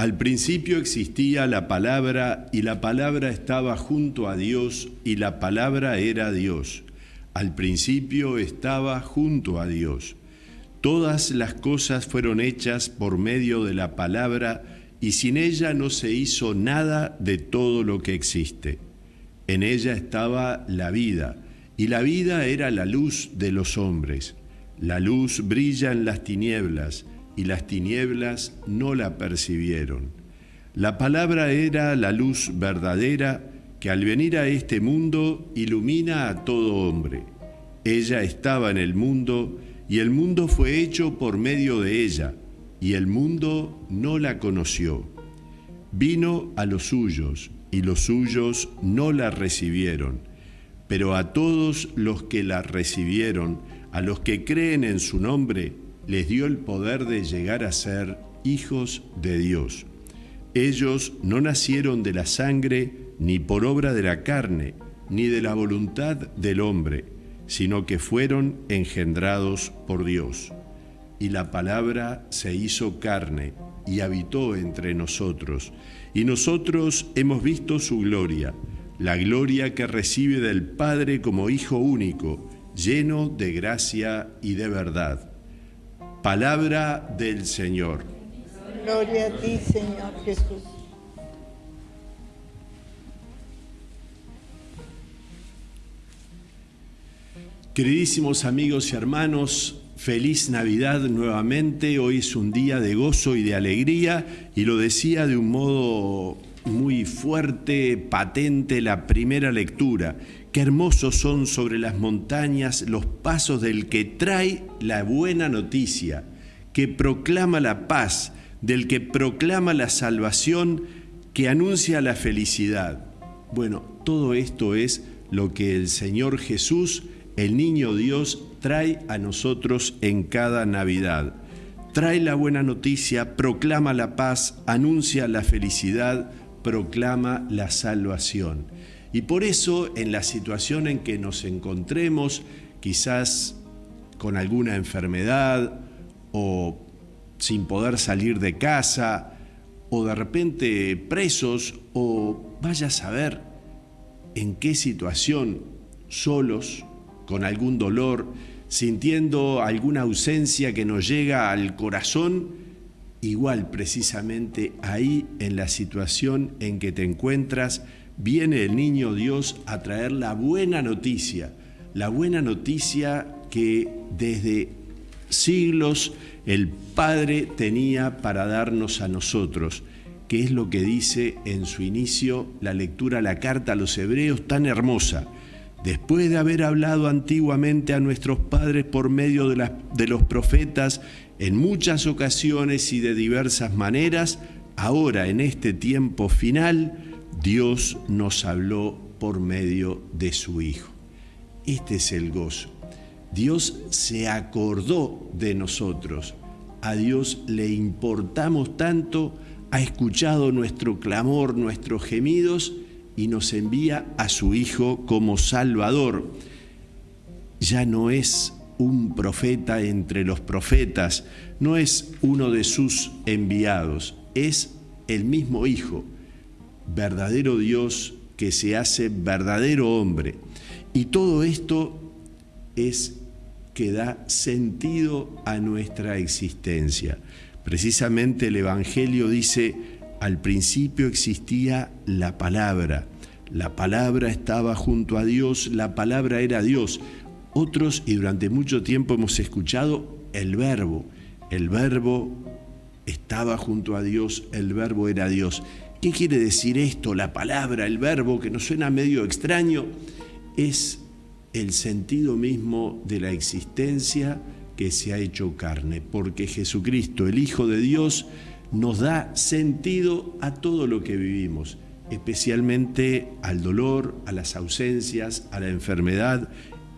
Al principio existía la palabra y la palabra estaba junto a Dios y la palabra era Dios. Al principio estaba junto a Dios. Todas las cosas fueron hechas por medio de la palabra y sin ella no se hizo nada de todo lo que existe. En ella estaba la vida y la vida era la luz de los hombres. La luz brilla en las tinieblas y las tinieblas no la percibieron. La palabra era la luz verdadera que al venir a este mundo ilumina a todo hombre. Ella estaba en el mundo y el mundo fue hecho por medio de ella, y el mundo no la conoció. Vino a los suyos, y los suyos no la recibieron. Pero a todos los que la recibieron, a los que creen en su nombre, les dio el poder de llegar a ser hijos de Dios. Ellos no nacieron de la sangre, ni por obra de la carne, ni de la voluntad del hombre, sino que fueron engendrados por Dios. Y la palabra se hizo carne y habitó entre nosotros, y nosotros hemos visto su gloria, la gloria que recibe del Padre como Hijo único, lleno de gracia y de verdad. Palabra del Señor. Gloria a ti, Señor Jesús. Queridísimos amigos y hermanos, feliz Navidad nuevamente. Hoy es un día de gozo y de alegría y lo decía de un modo muy fuerte, patente, la primera lectura. Qué hermosos son sobre las montañas los pasos del que trae la buena noticia, que proclama la paz, del que proclama la salvación, que anuncia la felicidad. Bueno, todo esto es lo que el Señor Jesús, el niño Dios, trae a nosotros en cada Navidad. Trae la buena noticia, proclama la paz, anuncia la felicidad, proclama la salvación. Y por eso en la situación en que nos encontremos, quizás con alguna enfermedad o sin poder salir de casa, o de repente presos, o vaya a saber en qué situación, solos, con algún dolor, sintiendo alguna ausencia que nos llega al corazón, igual precisamente ahí en la situación en que te encuentras, viene el niño Dios a traer la buena noticia, la buena noticia que desde siglos el Padre tenía para darnos a nosotros, que es lo que dice en su inicio la lectura, la carta a los hebreos tan hermosa. Después de haber hablado antiguamente a nuestros padres por medio de, de los profetas en muchas ocasiones y de diversas maneras, ahora en este tiempo final, Dios nos habló por medio de su Hijo. Este es el gozo. Dios se acordó de nosotros. A Dios le importamos tanto, ha escuchado nuestro clamor, nuestros gemidos y nos envía a su Hijo como Salvador. Ya no es un profeta entre los profetas, no es uno de sus enviados, es el mismo Hijo verdadero Dios que se hace verdadero hombre. Y todo esto es que da sentido a nuestra existencia. Precisamente el Evangelio dice, al principio existía la palabra, la palabra estaba junto a Dios, la palabra era Dios. Otros, y durante mucho tiempo hemos escuchado el verbo, el verbo estaba junto a Dios, el verbo era Dios. ¿Qué quiere decir esto? La palabra, el verbo, que nos suena medio extraño, es el sentido mismo de la existencia que se ha hecho carne, porque Jesucristo, el Hijo de Dios, nos da sentido a todo lo que vivimos, especialmente al dolor, a las ausencias, a la enfermedad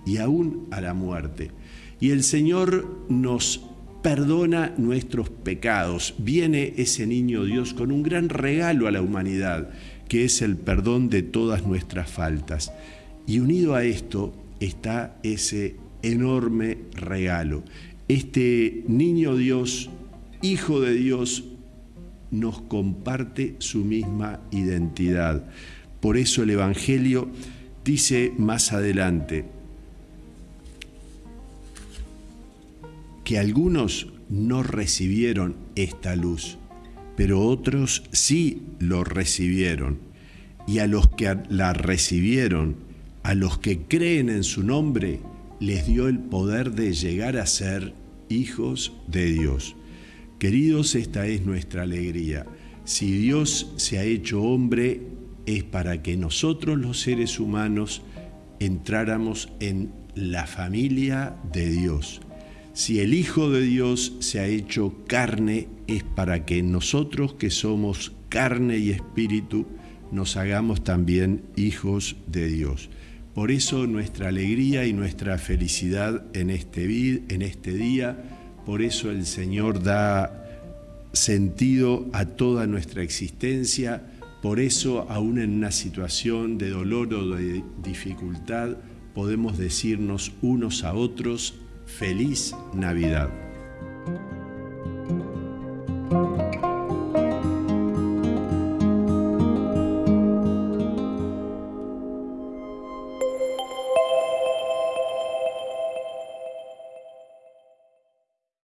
y aún a la muerte. Y el Señor nos perdona nuestros pecados. Viene ese niño Dios con un gran regalo a la humanidad, que es el perdón de todas nuestras faltas. Y unido a esto está ese enorme regalo. Este niño Dios, hijo de Dios, nos comparte su misma identidad. Por eso el Evangelio dice más adelante que algunos no recibieron esta luz, pero otros sí lo recibieron. Y a los que la recibieron, a los que creen en su nombre, les dio el poder de llegar a ser hijos de Dios. Queridos, esta es nuestra alegría. Si Dios se ha hecho hombre, es para que nosotros los seres humanos entráramos en la familia de Dios. Si el Hijo de Dios se ha hecho carne, es para que nosotros que somos carne y espíritu, nos hagamos también hijos de Dios. Por eso nuestra alegría y nuestra felicidad en este, este día, por eso el Señor da sentido a toda nuestra existencia, por eso aún en una situación de dolor o de dificultad podemos decirnos unos a otros, feliz Navidad.